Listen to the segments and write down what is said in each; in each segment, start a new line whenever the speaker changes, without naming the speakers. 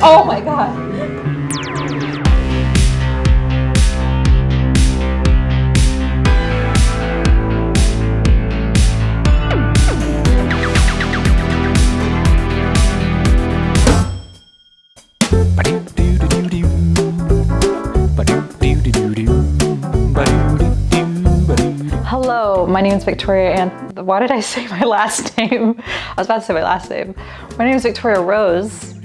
Oh my god. Hello, my name is Victoria and why did I say my last name? I was about to say my last name. My name is Victoria Rose.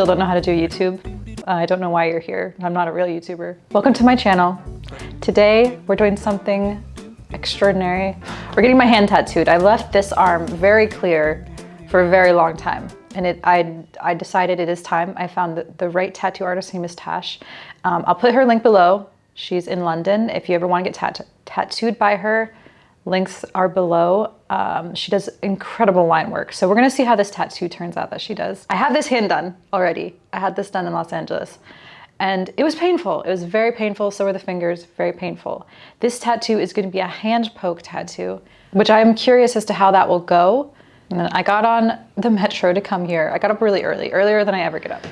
Still don't know how to do YouTube. Uh, I don't know why you're here. I'm not a real YouTuber. Welcome to my channel. Today we're doing something extraordinary. We're getting my hand tattooed. I left this arm very clear for a very long time. And it, I, I decided it is time. I found the, the right tattoo artist, her name is Tash. Um, I'll put her link below. She's in London. If you ever want to get tat tattooed by her, links are below. Um, she does incredible line work. So we're gonna see how this tattoo turns out that she does. I have this hand done already. I had this done in Los Angeles and it was painful. It was very painful. So were the fingers, very painful. This tattoo is gonna be a hand poke tattoo, which I'm curious as to how that will go. And then I got on the metro to come here. I got up really early, earlier than I ever get up.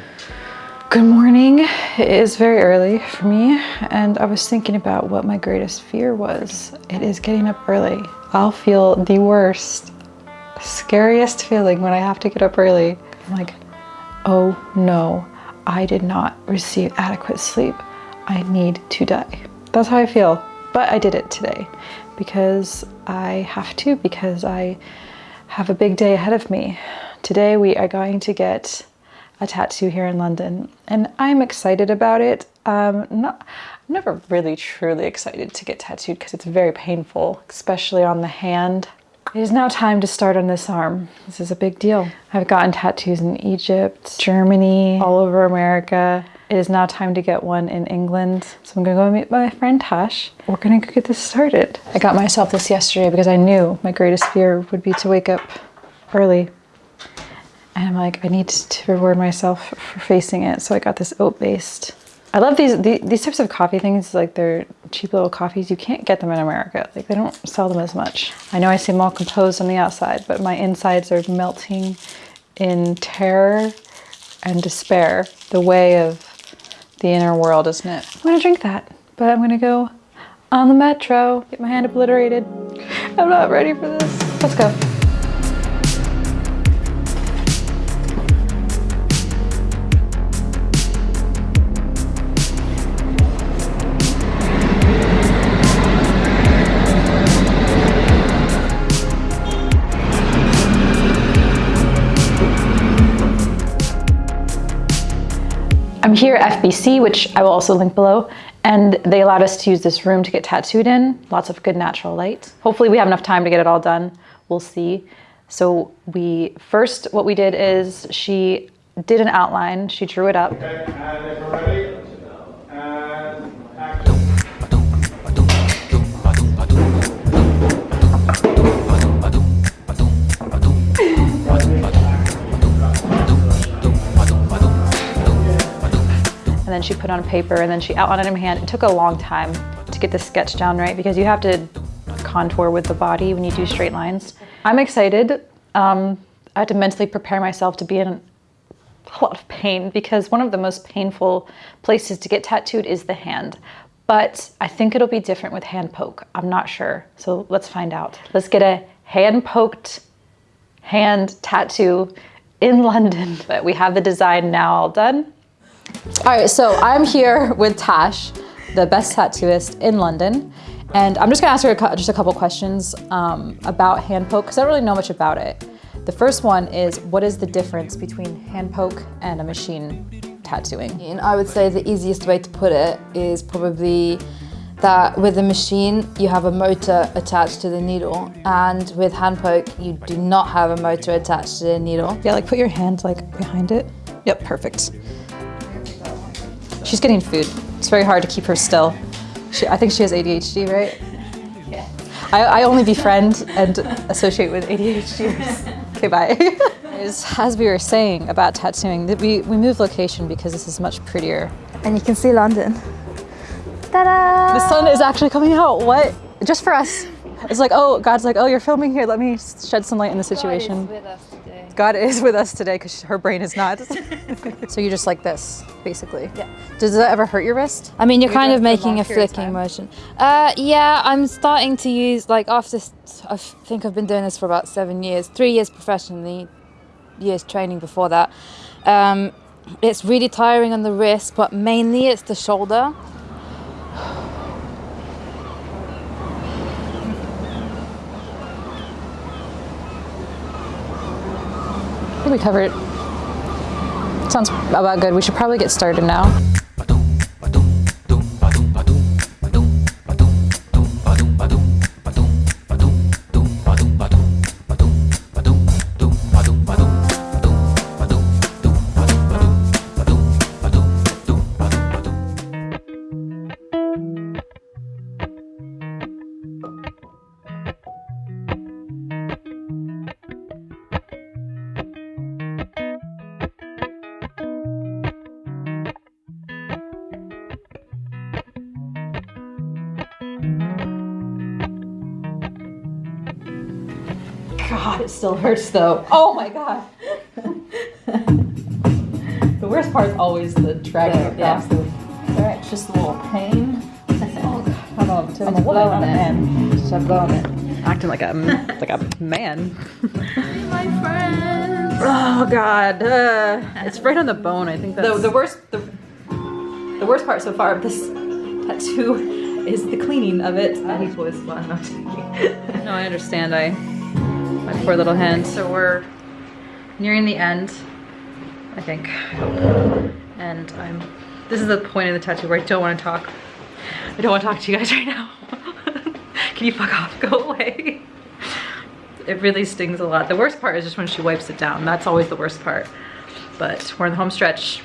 Good morning. It is very early for me and I was thinking about what my greatest fear was. It is getting up early. I'll feel the worst, scariest feeling when I have to get up early. I'm like, oh no, I did not receive adequate sleep. I need to die. That's how I feel. But I did it today because I have to, because I have a big day ahead of me. Today we are going to get a tattoo here in London and I'm excited about it. Um, not, I'm never really truly excited to get tattooed because it's very painful, especially on the hand. It is now time to start on this arm. This is a big deal. I've gotten tattoos in Egypt, Germany, all over America. It is now time to get one in England. So I'm gonna go meet my friend Tash. We're gonna go get this started. I got myself this yesterday because I knew my greatest fear would be to wake up early and I'm like, I need to reward myself for facing it. So I got this oat-based. I love these, these, these types of coffee things, like they're cheap little coffees. You can't get them in America. Like they don't sell them as much. I know I seem all composed on the outside, but my insides are melting in terror and despair. The way of the inner world, isn't it? I'm gonna drink that, but I'm gonna go on the metro, get my hand obliterated. I'm not ready for this. Let's go. Here FBC, which I will also link below, and they allowed us to use this room to get tattooed in. Lots of good natural light. Hopefully we have enough time to get it all done. We'll see. So we first, what we did is she did an outline. She drew it up.
Okay,
then she put on paper and then she outlined it in hand. It took a long time to get the sketch down right because you have to contour with the body when you do straight lines. I'm excited. Um, I had to mentally prepare myself to be in a lot of pain because one of the most painful places to get tattooed is the hand. But I think it'll be different with hand poke. I'm not sure. So let's find out. Let's get a hand poked hand tattoo in London. But we have the design now all done. All right, so I'm here with Tash, the best tattooist in London. And I'm just gonna ask her a just a couple questions um, about hand poke, because I don't really know much about it. The first one is, what is the difference between hand poke and a machine tattooing?
And I would say the easiest way to put it is probably that with a machine you have a motor attached to the needle and with hand poke you do not have a motor attached to the needle.
Yeah, like put your hand like behind it. Yep, perfect. She's getting food. It's very hard to keep her still. She, I think she has ADHD, right? Yeah. I, I only befriend and associate with ADHDers. okay, bye. As- As we were saying about tattooing, that we, we moved location because this is much prettier.
And you can see London. Ta-da!
The sun is actually coming out. What? Just for us. It's like, oh, God's like, oh, you're filming here. Let me shed some light in the situation. God is with us today because her brain is not. so you're just like this, basically.
Yeah.
Does that ever hurt your wrist?
I mean, you're
You
kind of making a flicking motion. Uh, yeah, I'm starting to use like after I think I've been doing this for about seven years, three years professionally, years training before that. Um, it's really tiring on the wrist, but mainly it's the shoulder.
Think we covered. Sounds about good. We should probably get started now. It still hurts though. Oh my God. the worst part is always the dragging
The- yeah.
across the. Alright, just a little pain. Oh God. I don't. I'm a woman,
blow on it.
man.
Should I blow on it?
Acting like a like a man.
My friends.
Oh God, uh, it's right on the bone. I think that's the, the worst. The, the worst part so far of this tattoo is the cleaning of it.
That was fun.
No, I understand. I my poor little hand. So we're nearing the end, I think, and I'm. This is the point of the tattoo where I don't want to talk. I don't want to talk to you guys right now. Can you fuck off? Go away. It really stings a lot. The worst part is just when she wipes it down. That's always the worst part. But we're in the home stretch.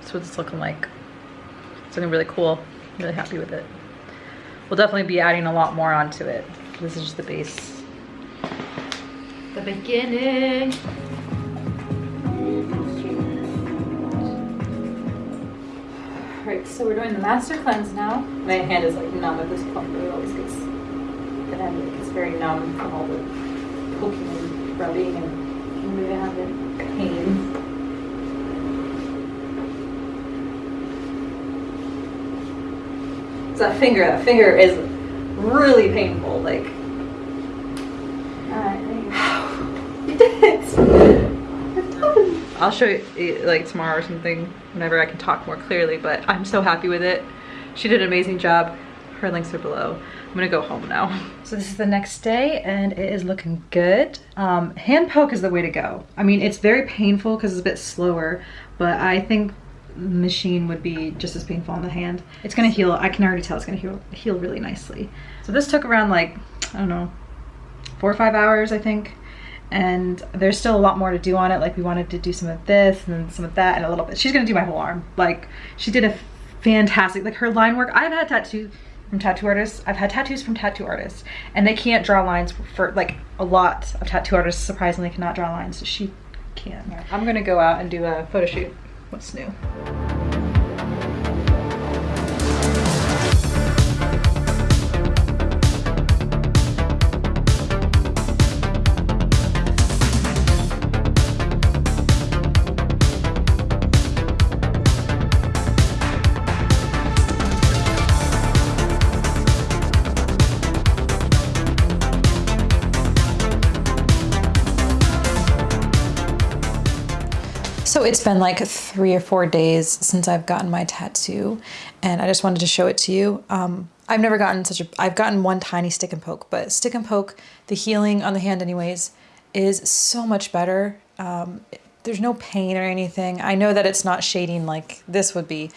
That's what it's looking like. It's looking really cool. I'm really happy with it. We'll definitely be adding a lot more onto it. This is just the base.
The beginning.
Alright, so we're doing the master cleanse now. My hand is like numb at this point, but it always gets the hand gets very numb from all the poking and rubbing and moving around and pain. That finger, that finger is really painful. Like, alright, there you go. You did it! I'll show you like tomorrow or something whenever I can talk more clearly, but I'm so happy with it. She did an amazing job. Her links are below. I'm gonna go home now. So this is the next day and it is looking good. Um, hand poke is the way to go. I mean, it's very painful because it's a bit slower, but I think machine would be just as painful on the hand. It's gonna heal, I can already tell it's gonna heal, heal really nicely. So this took around like, I don't know, four or five hours, I think. And there's still a lot more to do on it. Like we wanted to do some of this and then some of that and a little bit. She's gonna do my whole arm. Like she did a fantastic, like her line work. I've had tattoos from tattoo artists. I've had tattoos from tattoo artists and they can't draw lines for like a lot of tattoo artists surprisingly cannot draw lines. She can. I'm gonna go out and do a photo shoot. What's new? It's been like three or four days since I've gotten my tattoo, and I just wanted to show it to you. Um, I've never gotten such a. I've gotten one tiny stick and poke, but stick and poke, the healing on the hand, anyways, is so much better. Um, there's no pain or anything. I know that it's not shading like this would be.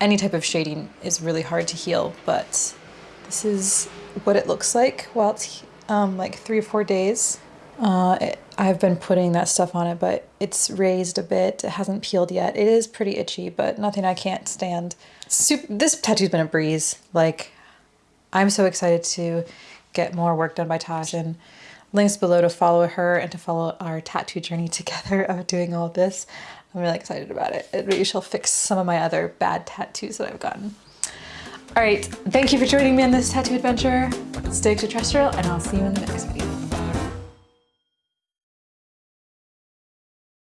Any type of shading is really hard to heal, but this is what it looks like while it's um, like three or four days. Uh, it, I've been putting that stuff on it, but it's raised a bit. It hasn't peeled yet. It is pretty itchy, but nothing I can't stand. Sup this tattoo's been a breeze. Like, I'm so excited to get more work done by Tash and links below to follow her and to follow our tattoo journey together of doing all this. I'm really excited about it. It really shall fix some of my other bad tattoos that I've gotten. All right, thank you for joining me on this tattoo adventure. Stay extraterrestrial, and I'll see you in the next video.